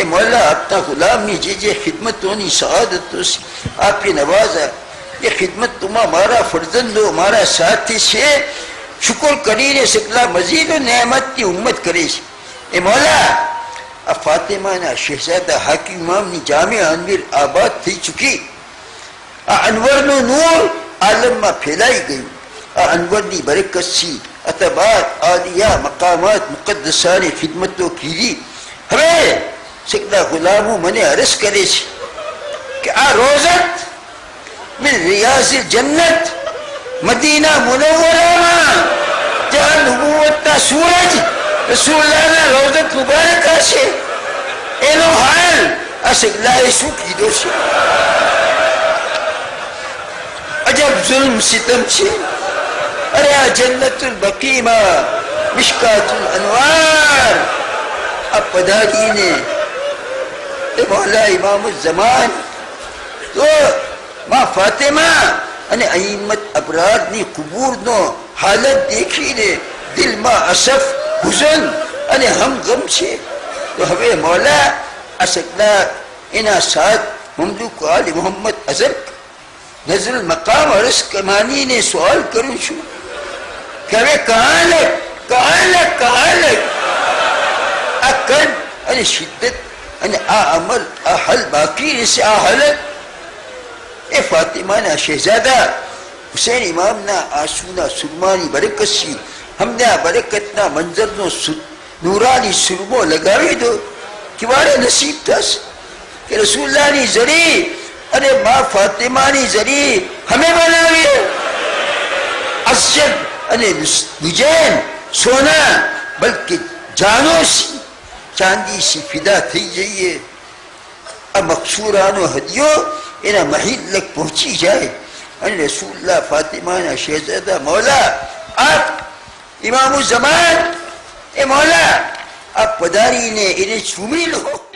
اے مولا، آپ تا غلام نے جی،, جی خدمت تو تونی سعادت تو سی۔ آپ کی نواز ہے۔ یہ خدمت تما ہمارا فرزند ہو ہمارا ساتھی سے۔ شکر کری رے سکلا مزید و نعمت کی امت کرے سے اے مولا، اب فاطمہ نے شہزادہ حاکی امام نے جامع انویر آباد تھی چکی۔ انور نو نور عالم میں پھیلائی گئی۔ انور نی برکت سی۔ اتبات آلیہ مقامات، مقدسان خدمتوں کی۔ ہمیں سکتا غلامو منی عرص کرے چھے کہ آ روزت من ریاض جنت مدینہ منورہ جہاں نبوت تا سورج. رسول اللہ نے روزت مبارکہ چھے اینو حال. اسکلا ایسو کی دو چھے عجب ظلم ستم چھے اریا جنت البقیمہ مشکات الأنوار. اب پدا دینے اب پداری نے مولا امام الزمان تو માં ફાતેમા અને અહીમત અપરાધની કુબૂરનો હાલત દેખીને દિલમાં અસફ હુઝન અને હમગમ છે તો હવે મૌલા અસકલા એના સાથ મમલુક આલી મોહમ્મદ અઝર નઝરુલ મકામ અરસ કમાનીને સવાલ કરું છું કે હવે કહાલક કહાલક કહાલક આ કદ અને શિદ્દત અને આ અમલ આ હલ બાકી રહેશે, આ હાલત એ ફાતિમાના શહેજાદા હુસેન ઇમામના આંસુના સુરમાની બરકતથી અમને આ બરકતના મંજરનો નૂરાની સુરમો લગાવી દો. કેવાડે નસીબ થશે કે રસુલ્લાની જરી અને મા ફાતિમાની જરી હમે બનાવીએ. અસ્યદ અને વિજયન સોના, બલકે જાનો ચાંદી ફિદા થઈ જઈએ? આ મકસૂરાનો હદિયો એના મહિલ લગ પહોંચી જાય. અને રસુલ્લા ફાતિમાના શહેજાદા મોલા, આપ ઇમામુ જમાન એ મોલા, આપ પધારીને એને ચૂમી લો.